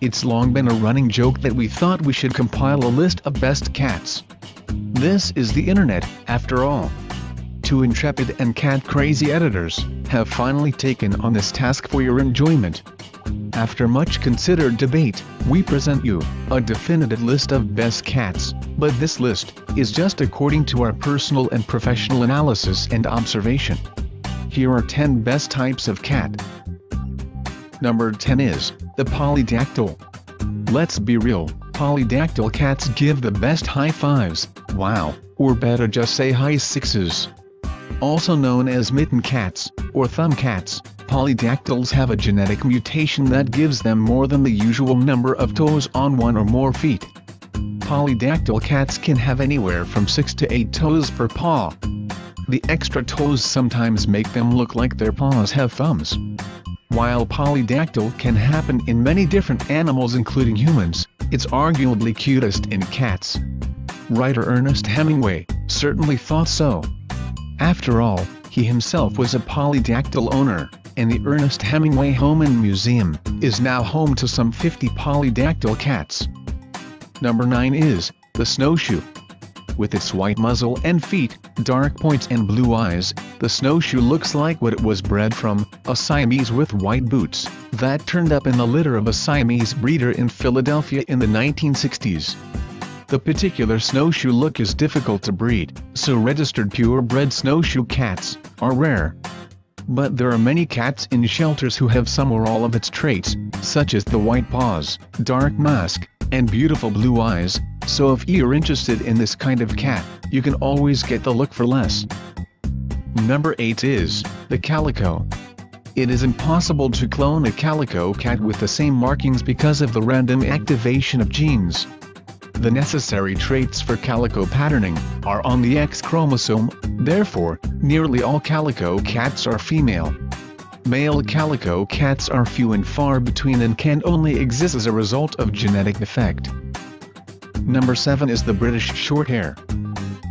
It's long been a running joke that we thought we should compile a list of best cats. This is the internet, after all. Two intrepid and cat-crazy editors have finally taken on this task for your enjoyment. After much considered debate, we present you a definitive list of best cats, but this list is just according to our personal and professional analysis and observation. Here are 10 best types of cat. Number 10 is the polydactyl. Let's be real, polydactyl cats give the best high fives, wow, or better just say high sixes. Also known as mitten cats, or thumb cats, polydactyls have a genetic mutation that gives them more than the usual number of toes on one or more feet. Polydactyl cats can have anywhere from 6 to 8 toes per paw. The extra toes sometimes make them look like their paws have thumbs. While polydactyl can happen in many different animals including humans, it's arguably cutest in cats. Writer Ernest Hemingway certainly thought so. After all, he himself was a polydactyl owner, and the Ernest Hemingway Home and Museum is now home to some 50 polydactyl cats. Number 9 is the snowshoe. With its white muzzle and feet, dark points and blue eyes, the snowshoe looks like what it was bred from, a Siamese with white boots, that turned up in the litter of a Siamese breeder in Philadelphia in the 1960s. The particular snowshoe look is difficult to breed, so registered purebred snowshoe cats are rare. But there are many cats in shelters who have some or all of its traits, such as the white paws, dark mask, and beautiful blue eyes, so if you're interested in this kind of cat, you can always get the look for less. Number 8 is, the calico. It is impossible to clone a calico cat with the same markings because of the random activation of genes. The necessary traits for calico patterning are on the X chromosome, therefore, nearly all calico cats are female. Male calico cats are few and far between and can only exist as a result of genetic defect. Number 7 is the British Shorthair.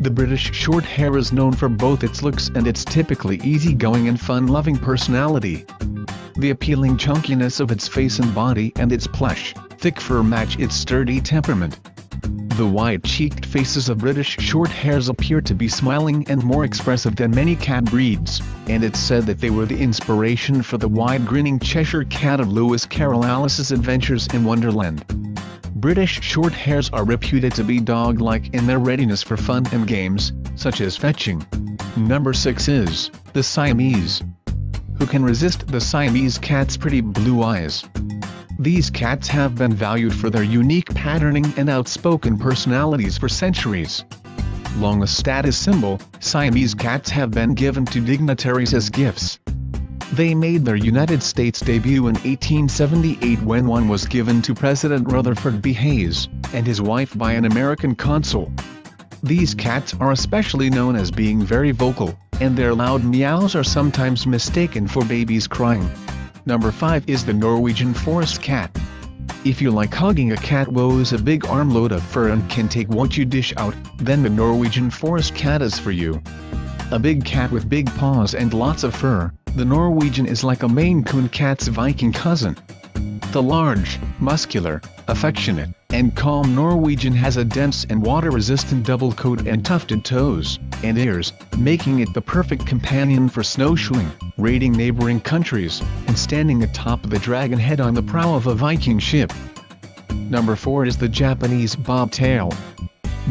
The British Shorthair is known for both its looks and its typically easygoing and fun-loving personality. The appealing chunkiness of its face and body and its plush, thick fur match its sturdy temperament. The wide-cheeked faces of British Shorthairs appear to be smiling and more expressive than many cat breeds, and it's said that they were the inspiration for the wide-grinning Cheshire Cat of Lewis Carroll Alice's Adventures in Wonderland. British Shorthairs are reputed to be dog-like in their readiness for fun and games, such as fetching. Number 6 is, the Siamese. Who can resist the Siamese cat's pretty blue eyes? These cats have been valued for their unique patterning and outspoken personalities for centuries. Long a status symbol, Siamese cats have been given to dignitaries as gifts. They made their United States debut in 1878 when one was given to President Rutherford B. Hayes, and his wife by an American consul. These cats are especially known as being very vocal, and their loud meows are sometimes mistaken for babies crying. Number 5 is the Norwegian Forest Cat. If you like hugging a cat woes a big armload of fur and can take what you dish out, then the Norwegian Forest Cat is for you. A big cat with big paws and lots of fur, the Norwegian is like a Maine Coon cat's Viking cousin. The large, muscular, affectionate, and calm Norwegian has a dense and water-resistant double coat and tufted toes and ears, making it the perfect companion for snowshoeing, raiding neighboring countries, and standing atop the dragon head on the prow of a Viking ship. Number 4 is the Japanese bobtail.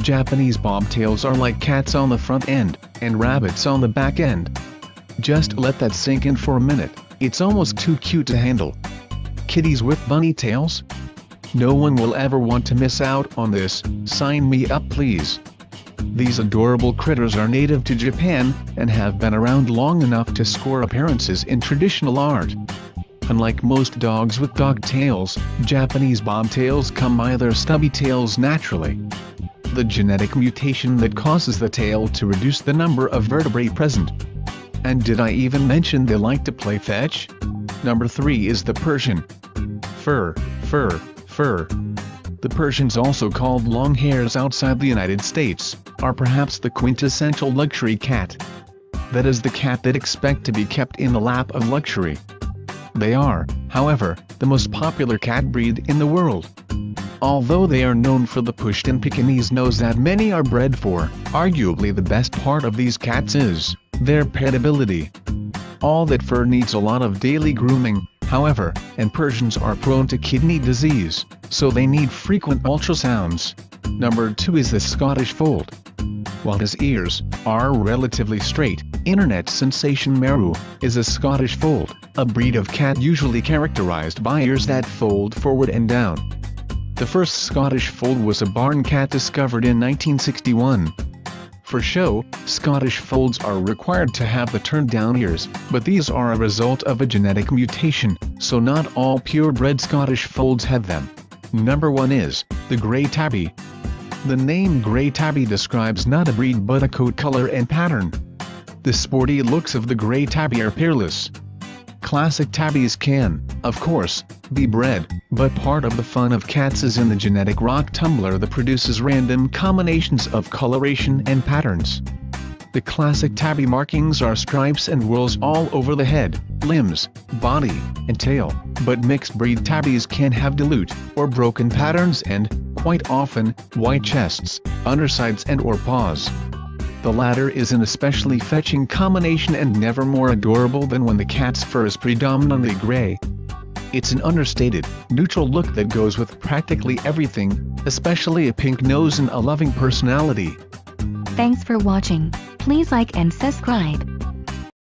Japanese bobtails are like cats on the front end, and rabbits on the back end. Just let that sink in for a minute, it's almost too cute to handle kitties with bunny tails? No one will ever want to miss out on this, sign me up please. These adorable critters are native to Japan, and have been around long enough to score appearances in traditional art. Unlike most dogs with dog tails, Japanese bobtails come by their stubby tails naturally. The genetic mutation that causes the tail to reduce the number of vertebrae present. And did I even mention they like to play fetch? Number 3 is the Persian. Fur, fur, fur. The Persians also called long hairs outside the United States, are perhaps the quintessential luxury cat. That is the cat that expect to be kept in the lap of luxury. They are, however, the most popular cat breed in the world. Although they are known for the pushed Pushtin Pekingese nose that many are bred for, arguably the best part of these cats is their petability. All that fur needs a lot of daily grooming, however, and Persians are prone to kidney disease, so they need frequent ultrasounds. Number 2 is the Scottish Fold. While his ears are relatively straight, internet sensation Maru is a Scottish Fold, a breed of cat usually characterized by ears that fold forward and down. The first Scottish Fold was a barn cat discovered in 1961. For show, Scottish Folds are required to have the turned-down ears, but these are a result of a genetic mutation, so not all purebred Scottish Folds have them. Number 1 is, the Grey Tabby. The name Grey Tabby describes not a breed but a coat color and pattern. The sporty looks of the Grey Tabby are peerless. Classic tabbies can, of course, be bred, but part of the fun of cats is in the genetic rock tumbler that produces random combinations of coloration and patterns. The classic tabby markings are stripes and whorls all over the head, limbs, body, and tail, but mixed breed tabbies can have dilute, or broken patterns and, quite often, white chests, undersides and or paws. The latter is an especially fetching combination and never more adorable than when the cat's fur is predominantly gray. It's an understated, neutral look that goes with practically everything, especially a pink nose and a loving personality. Thanks for watching. Please like and subscribe.